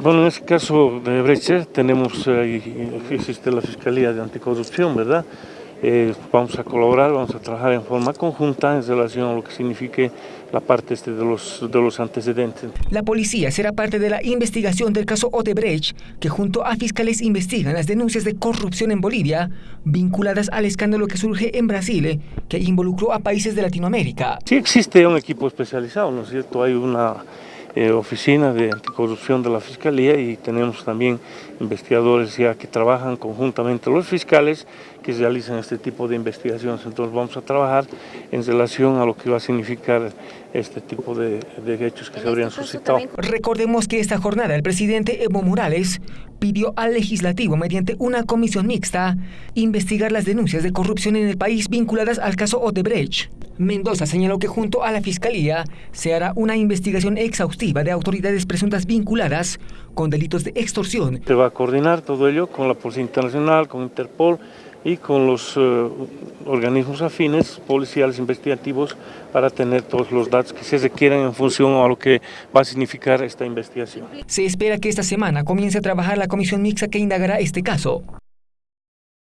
Bueno, en este caso de Breche tenemos, eh, existe la Fiscalía de Anticorrupción, ¿verdad? Eh, vamos a colaborar, vamos a trabajar en forma conjunta en relación a lo que signifique la parte este de, los, de los antecedentes. La policía será parte de la investigación del caso Odebrecht, que junto a fiscales investigan las denuncias de corrupción en Bolivia vinculadas al escándalo que surge en Brasil, que involucró a países de Latinoamérica. Sí existe un equipo especializado, ¿no es cierto? Hay una eh, oficina de anticorrupción de la Fiscalía y tenemos también investigadores ya que trabajan conjuntamente los fiscales que realizan este tipo de investigaciones. Entonces vamos a trabajar en relación a lo que va a significar este tipo de, de hechos que se habrían suscitado. Recordemos que esta jornada el presidente Evo Morales pidió al legislativo mediante una comisión mixta investigar las denuncias de corrupción en el país vinculadas al caso Odebrecht. Mendoza señaló que junto a la Fiscalía se hará una investigación exhaustiva de autoridades presuntas vinculadas con delitos de extorsión. Se va a coordinar todo ello con la Policía Internacional, con Interpol y con los uh, organismos afines, policiales, investigativos, para tener todos los datos que se requieran en función a lo que va a significar esta investigación. Se espera que esta semana comience a trabajar la comisión mixta que indagará este caso.